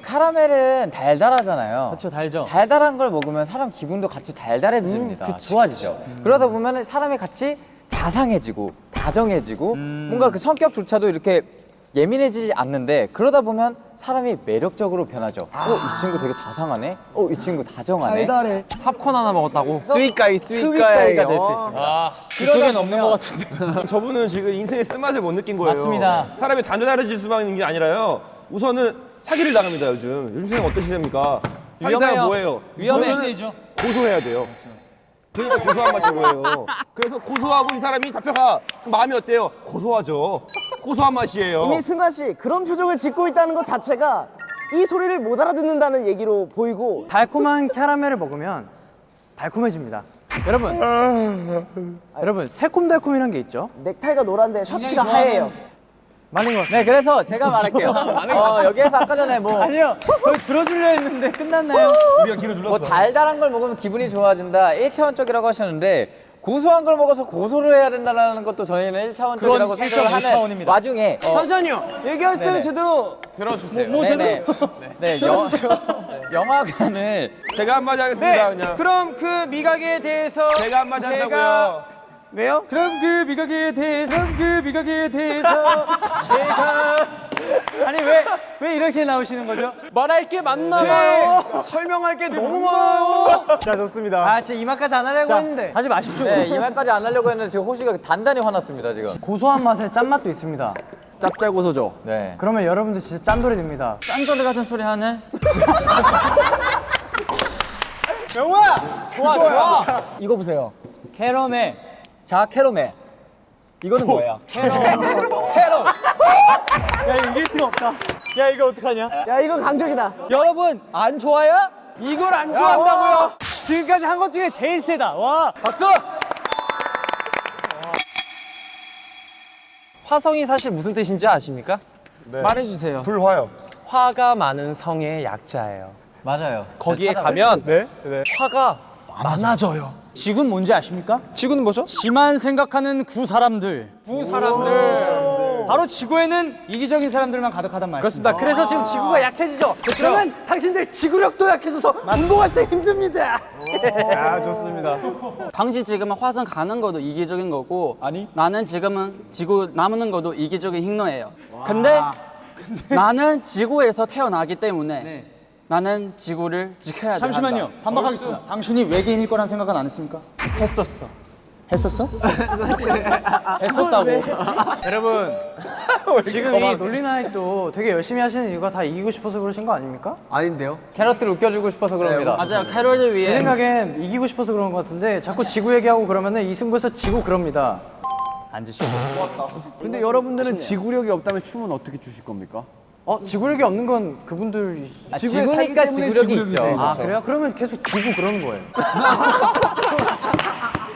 카라멜은 달달하잖아요. 그렇죠 달죠. 달달한 걸 먹으면 사람 기분도 같이 달달해집니다. 좋아지죠. 그러다 보면 사람이 같이 자상해지고 다정해지고 뭔가 그 성격조차도 이렇게 예민해지지 않는데 그러다 보면 사람이 매력적으로 변하죠. 어, 이 친구 되게 자상하네. 어, 이 친구 다정하네. 달달해. 팝콘 하나 먹었다고? sweet guy sweet guy가 될 수 있습니다. 그쪽엔 없는 것 같은데. 저분은 지금 인생의 쓴맛을 못 느낀 거예요. 맞습니다. 사람이 단단해질 수만 있는 게 아니라요. 우선은 사기를 당합니다 요즘. 요즘 세상 어떠십니까? 사기다가 위험해요. 뭐예요? 위험해. 그거는 고소해야 돼요. 그러니까 고소한 맛인 거예요. 그래서 고소하고 이 사람이 잡혀가. 그럼 마음이 어때요? 고소하죠. 고소한 맛이에요. 이미 승관 씨 그런 표정을 짓고 있다는 것 자체가 이 소리를 못 알아듣는다는 얘기로 보이고 달콤한 캐러멜을 먹으면 달콤해집니다. 여러분, 여러분 새콤달콤이란 게 있죠. 넥타이가 노란데 셔츠가 하얘요. 맞는 것 같습니다. 네, 그래서 제가 말할게요. 어, 여기에서 아까 전에 뭐, 아니요, 저희 들어주려 했는데 끝났나요? 우리가 길을 눌렀어. 뭐 달달한 걸 먹으면 기분이 좋아진다. 1차원적이라고 하셨는데 고소한 걸 먹어서 고소를 해야 된다는 것도 저희는 1차원적이라고 그건 생각을 1.5 하는 차원입니다. 와중에 어, 잠시만요. 얘기하실 때는 네네. 제대로 들어주세요. 뭐 네네. 네, 영, 영화관을 제가 한마디 하겠습니다 그냥. 네, 그럼 그 미각에 대해서 제가 한마디 한다고요. 왜요? 그럼 그 미각에 대해서, 그럼 그 미각에 대해서 제가 아니 왜 왜 이렇게 나오시는 거죠? 말할 게 많나 봐요. 설명할 게 너무 많아요. 자 좋습니다. 아 진짜 이만까지 안 하려고 했는데 하지 마십시오. 네, 이 말까지 안 하려고 했는데 지금 호시가 단단히 화났습니다, 지금. 고소한 맛에 짠맛도 있습니다. 짭짤고소죠. 네. 그러면 여러분들 진짜 짠돌이 됩니다. 짠소리 같은 소리 하네? 영우야! 좋아 좋아! 이거 보세요. 캐러멜. 자, 캐로멜. 이거는 뭐야? 야 이거 이길 수가 없다. 야 이거 어떡하냐? 야 이건 강적이다. 여러분, 안 좋아요? 이걸 안 좋아한다고요? 지금까지 한 것 중에 제일 세다. 와. 박수! 화성이 사실 무슨 뜻인지 아십니까? 말해주세요. 불화요. 화가 많은 성의 약자예요. 맞아요. 거기에 네, 가면 네? 화가 많아져요. 지금 뭔지 아십니까? 지구는 뭐죠? 지만 생각하는 구 사람들. 구 사람들. 바로 지구에는 이기적인 사람들만 가득하단 말이습니다 그래서 지금 지구가 약해지죠. 그러면 당신들 지구력도 약해져서 운동할 때 힘듭니다. 아 좋습니다. 당신 지금은 화성 가는 것도 이기적인 거고 아니. 나는 지금은 지구 남는 것도 이기적인 행동이에요. 근데, 나는 지구에서 태어나기 때문에 네. 나는 지구를 지켜야 돼. 잠시만요. 한다. 반박하겠습니다. 당신이 외계인일 거란 생각은 안 했습니까? 했었어. 했었어? 했었다고. 여러분, 지금 이 논리나이도 되게 열심히 하시는 이유가 다 이기고 싶어서 그러신 거 아닙니까? 아닌데요? 캐럿들 웃겨주고 싶어서 그럽니다. 맞아요. 캐롤을 제 위해 생각엔 이기고 싶어서 그런 것 같은데 자꾸 지구 얘기하고 그러면 은 이 승부에서 지고 그럽니다. 앉으시고. 근데 여러분들은 지구력이 없다면 춤은 어떻게 추실 겁니까? 어, 지구력이 없는 건 그분들이 아, 지구니까 지구력이 있죠. 아, 그래요? 그러면 계속 지고 그러는 거예요.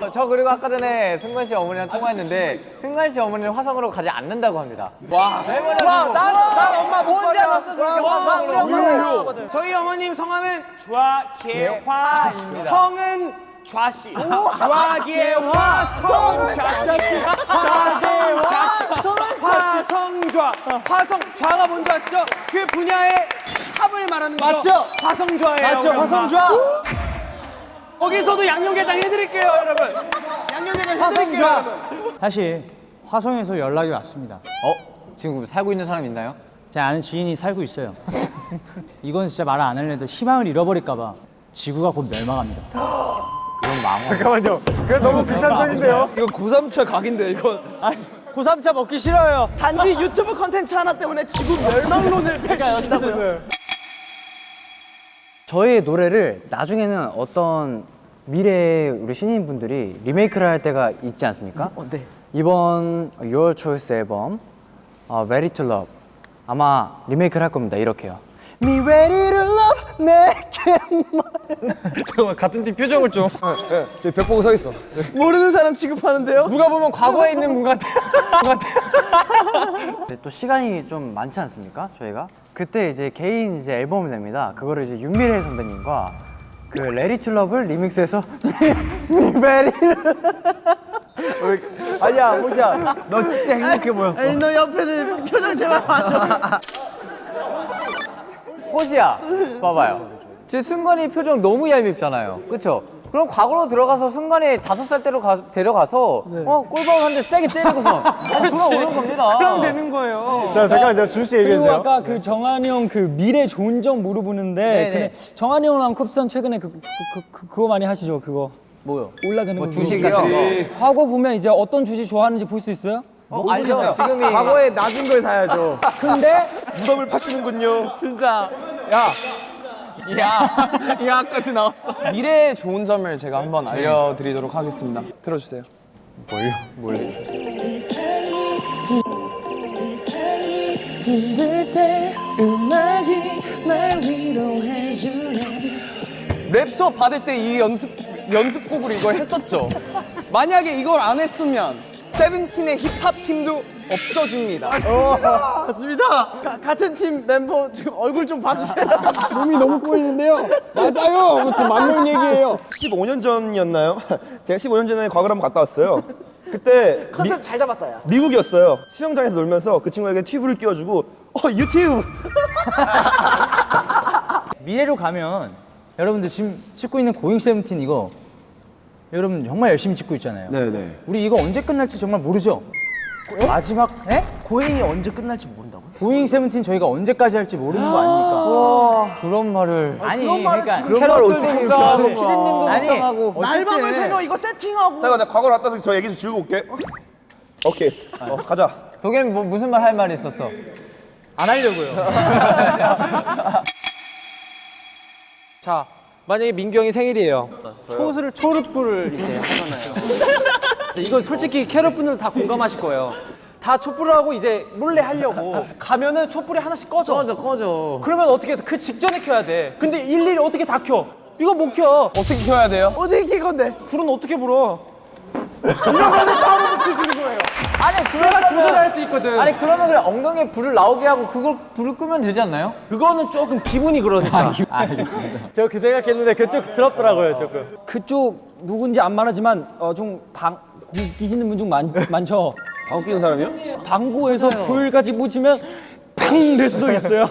어, 저 그리고 아까 전에 승관 씨 어머니랑 통화했는데 승관 씨 어머니는 화성으로 가지 않는다고 합니다. 와, 와, 난, 난 엄마 뭔데 먼저 저렇게 화성으로 저희 어머님 성함은 좌계화, 개화입니다. 성은 좌씨. 좌계화, 성은 좌씨. 좌세 화, 화성좌. 화성 좌가 뭔지 아시죠? 그 분야의 탑을 말하는 거죠. 맞죠? 화성좌예요. 맞죠? 화성좌! 거기서도 양념게장 해드릴게요, 여러분. 양념게장 해드릴게요, 여러분. 사실 화성에서 연락이 왔습니다. 어? 지금 살고 있는 사람 있나요? 제 아는 지인이 살고 있어요. 이건 진짜 말안 하려도 희망을 잃어버릴까 봐 지구가 곧 멸망합니다. 잠깐만요. 그게 너무 극단적인데요. 이거 고3차 각인데, 이거. 고3차 먹기 싫어요. 단지 유튜브 컨텐츠 하나 때문에 지구 멸망론을 펼치신다고요. 저의 노래를 나중에는 어떤 미래의 우리 신인분들이 리메이크를 할 때가 있지 않습니까? 어, 네. 이번 Your Choice 앨범 어, Ready to Love 아마 리메이크를 할 겁니다. 이렇게요. Me ready to love 내게 잠깐만, 같은 팀 표정을 좀. 저기 벽 보고 서 있어. 모르는 사람 취급하는데요? 누가 보면 과거에 있는 분 같아. 분 같아. 또 시간이 좀 많지 않습니까? 저희가 그때 이제 개인 이제 앨범을 냅니다. 그거를 이제 윤미래 선배님과 그투 러브를 리믹스해서 미베리 아니야, 모시야. 너 진짜 행복해 보였어. 아니 너 옆에 들 표정 제발 봐줘. 꽃이야. 봐봐요. 지금 승관이 표정 너무 얄밉잖아요. 그쵸? 그럼 과거로 들어가서 승관이 다섯 살 때로 가, 데려가서 어 꼴박 한대 세게 때리고서 돌아오는 겁니다. 그럼 되는 거예요. 자 잠깐 이제 줄씨 얘기해 그리고 주세요. 아까 그 정한이 형 그 미래 좋은 점 물어보는데 근데 정한이 형랑 쿱스한 최근에 그, 그, 그, 그, 그거 많이 하시죠 그거 뭐요? 올라가는 거 주식 물어보고. 같은 거. 과거 보면 이제 어떤 주식 좋아하는지 볼 수 있어요? 어, 알죠? 지금이 과거에 낮은 걸 사야죠. 근데 무덤을 파시는군요. 진짜 야 야까지 나왔어. 미래의 좋은 점을 제가 한번 알려드리도록 하겠습니다. 들어주세요. 랩 수업 받을 때 이 연습 연습곡으로 이걸 했었죠. 만약에 이걸 안 했으면 세븐틴의 힙합 팀도 없어집니다. 맞습니다. 같은 팀 멤버 지금 얼굴 좀 봐주세요. 몸이 너무 꼬이는데요 맞아요 아무튼 맞는 얘기예요 15년 전이었나요? 제가 15년 전에 과거를 한번 갔다 왔어요. 그때 미, 컨셉 잘 잡았다 야. 미국이었어요. 수영장에서 놀면서 그 친구에게 튜브를 끼워주고 어 유튜브 미래로 가면 여러분들 지금 찍고 있는 고잉 세븐틴 이거 여러분 정말 열심히 찍고 있잖아요. 네네. 우리 이거 언제 끝날지 정말 모르죠. 마지막 에? 고행이 언제 끝날지 모른다고요? 고잉 세븐틴 저희가 언제까지 할지 모르는 거 아닙니까? 그런 말을 아니 그런 말을 그러니까 지금 캐럿들도 묵상하고 피디님도 아니, 묵상하고 날밤을 새며 이거 세팅하고 잠깐 나 과거로 갔다 와서 저 얘기 좀 지우고 올게. 오케이. 어, 가자. 도겸이 뭐, 무슨 말 할 말이 있었어? 안 하려고요. 자 만약에 민규 형이 생일이에요 초를 초르불을 이제 하잖아요 이거 솔직히 캐럿 분들 다 공감하실 거예요 다 촛불을 하고 이제 몰래 하려고 가면은 촛불이 하나씩 꺼져 꺼져 꺼져. 그러면 어떻게 해서 그 직전에 켜야 돼 근데 일일이 어떻게 다 켜? 이거 못 켜. 어떻게 켜야 돼요? 어떻게 킬 건데? 불은 어떻게 불어? 이러면 바로 붙여주는 거예요. 아니 내가 조절할 그러면 수 있거든. 아니 그러면 그냥 엉덩이에 불을 나오게 하고 그걸 불을 끄면 되지 않나요? 그거는 조금 기분이 그러니까. 저 그 생각했는데 그쪽 들었더라고요 조금. 그쪽 누군지 안 말하지만 어, 좀 방 끼시는 분 좀 많죠. 방귀 뀌는 사람이요? 방구에서 불 가지고 보시면 팡 될 수도 있어요.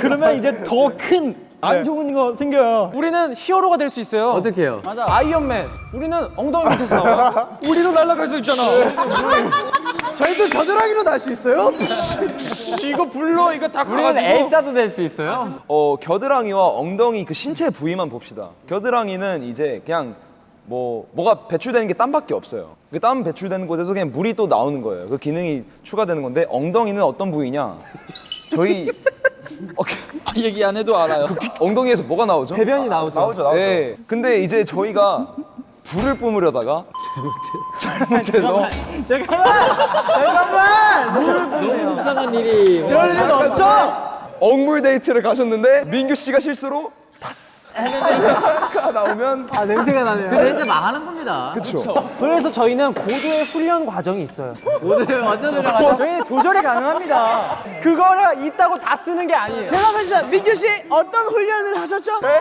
그러면 이제 더 큰 안 좋은 거 생겨요. 우리는 히어로가 될 수 있어요. 어떻게 해요? 아이언맨. 우리는 엉덩이 밑에서 나와. 우리도 날아갈 수 있잖아. 저희도 겨드랑이로 날 수 있어요? 이거 불러 이거 다 우리는 가가지고. 엘사도 될 수 있어요? 어 겨드랑이와 엉덩이 그 신체 부위만 봅시다. 겨드랑이는 이제 그냥 뭐 뭐가 배출되는 게 땀밖에 없어요. 그 땀 배출되는 곳에서 그냥 물이 또 나오는 거예요. 그 기능이 추가되는 건데 엉덩이는 어떤 부위냐? 저희 어, 아, 얘기 안 해도 알아요. 엉덩이에서 뭐가 나오죠? 배변이 나오죠. 나오죠, 나오죠. 네. 근데 이제 저희가 불을 뿜으려다가 잘못해서 너무 속상한 일이. 그럴 리는 없어. 엉물 데이트를 가셨는데 민규 씨가 실수로 타스 나오면 아 냄새가 나네요. 그래서 이제 망하는 겁니다. 그렇죠. 그래서 저희는 고도의 훈련 과정이 있어요. 오늘 완전 훌륭하죠. 저희는 조절이 가능합니다. 그거를 있다고 다 쓰는 게 아니에요. 대답해 주세요. 민규 씨 어떤 훈련을 하셨죠? 네?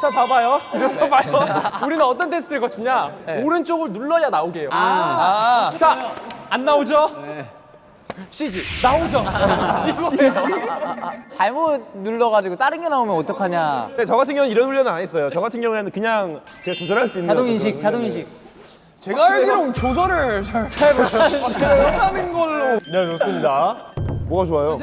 자 봐봐요. 그래서 봐요. 우리는 어떤 테스트를 거치냐? 오른쪽을 눌러야 나오게 해요. 자, 안 나오죠? CG 나오죠? 잘못 눌러가지고 다른 게 나오면 어떡하냐. 근데 저 같은 경우는 이런 훈련을 안 했어요. 저 같은 경우에는 그냥 제가 조절할 수 있는 자동 거라서 인식, 그런 자동 훈련을. 인식. 제가 알기로는 조절을 잘, 잘 못하는 걸로. 네 좋습니다. 뭐가 좋아요?